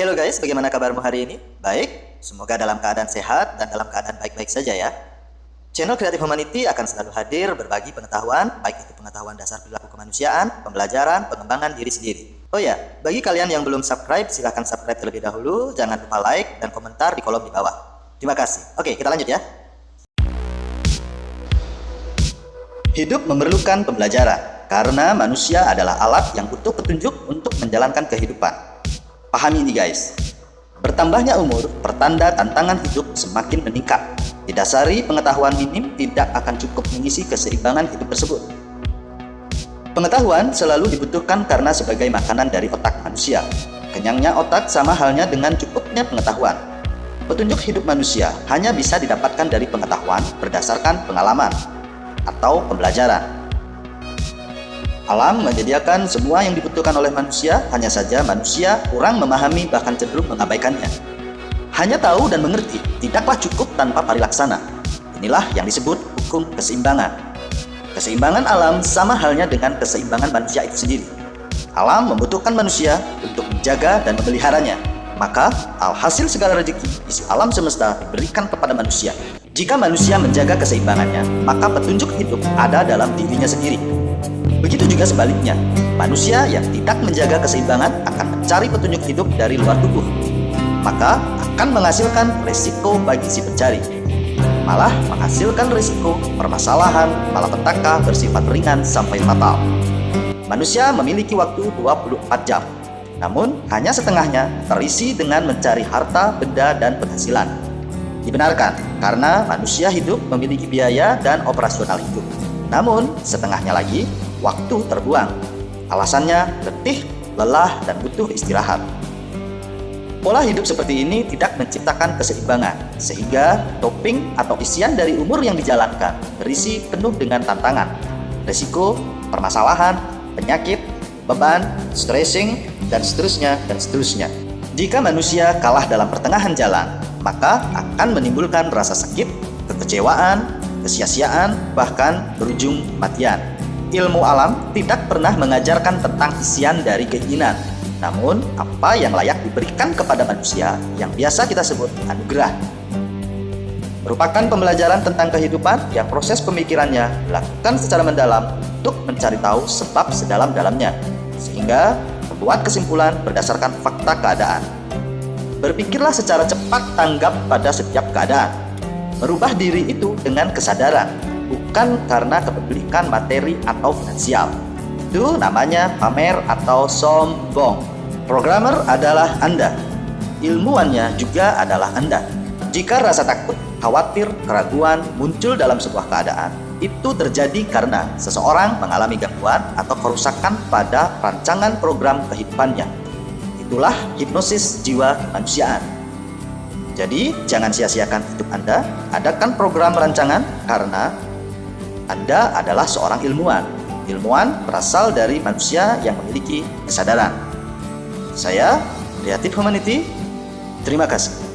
Halo guys, bagaimana kabarmu hari ini? Baik, semoga dalam keadaan sehat dan dalam keadaan baik-baik saja ya. Channel Creative Humanity akan selalu hadir berbagi pengetahuan, baik itu pengetahuan dasar perilaku kemanusiaan, pembelajaran, pengembangan diri sendiri. Oh ya, bagi kalian yang belum subscribe, silahkan subscribe terlebih dahulu, jangan lupa like dan komentar di kolom di bawah. Terima kasih. Oke, kita lanjut ya. Hidup memerlukan pembelajaran, karena manusia adalah alat yang butuh petunjuk untuk menjalankan kehidupan. Pahami ini guys. Bertambahnya umur pertanda tantangan hidup semakin meningkat. Didasari pengetahuan minim tidak akan cukup mengisi keseimbangan hidup tersebut. Pengetahuan selalu dibutuhkan karena sebagai makanan dari otak manusia. Kenyangnya otak sama halnya dengan cukupnya pengetahuan. Petunjuk hidup manusia hanya bisa didapatkan dari pengetahuan berdasarkan pengalaman atau pembelajaran. Alam menyediakan semua yang dibutuhkan oleh manusia, hanya saja manusia kurang memahami bahkan cenderung mengabaikannya. Hanya tahu dan mengerti tidaklah cukup tanpa parilaksana. Inilah yang disebut hukum keseimbangan. Keseimbangan alam sama halnya dengan keseimbangan manusia itu sendiri. Alam membutuhkan manusia untuk menjaga dan memeliharanya. Maka, alhasil segala rezeki isi alam semesta diberikan kepada manusia. Jika manusia menjaga keseimbangannya, maka petunjuk hidup ada dalam dirinya sendiri. Begitu juga sebaliknya, manusia yang tidak menjaga keseimbangan akan mencari petunjuk hidup dari luar tubuh. Maka akan menghasilkan resiko bagi si pencari. Malah menghasilkan risiko permasalahan, malapetaka bersifat ringan sampai fatal. Manusia memiliki waktu 24 jam, namun hanya setengahnya terisi dengan mencari harta, benda, dan penghasilan. Dibenarkan karena manusia hidup memiliki biaya dan operasional hidup. Namun, setengahnya lagi waktu terbuang. Alasannya letih, lelah, dan butuh istirahat. Pola hidup seperti ini tidak menciptakan keseimbangan, sehingga topping atau isian dari umur yang dijalankan berisi penuh dengan tantangan, resiko, permasalahan, penyakit, beban, stressing, dan seterusnya, dan seterusnya. Jika manusia kalah dalam pertengahan jalan, maka akan menimbulkan rasa sakit, kekecewaan, kesia-siaan, bahkan berujung matian ilmu alam tidak pernah mengajarkan tentang isian dari keinginan, namun apa yang layak diberikan kepada manusia yang biasa kita sebut anugerah. Merupakan pembelajaran tentang kehidupan yang proses pemikirannya dilakukan secara mendalam untuk mencari tahu sebab sedalam-dalamnya, sehingga membuat kesimpulan berdasarkan fakta keadaan. Berpikirlah secara cepat tanggap pada setiap keadaan. Merubah diri itu dengan kesadaran bukan karena kepemilikan materi atau finansial. Itu namanya pamer atau sombong. Programmer adalah Anda. Ilmuannya juga adalah Anda. Jika rasa takut, khawatir, keraguan muncul dalam sebuah keadaan, itu terjadi karena seseorang mengalami gangguan atau kerusakan pada rancangan program kehidupannya. Itulah hipnosis jiwa kemanusiaan. Jadi, jangan sia-siakan hidup Anda, adakan program rancangan karena anda adalah seorang ilmuwan. Ilmuwan berasal dari manusia yang memiliki kesadaran. Saya, Creative Humanity, terima kasih.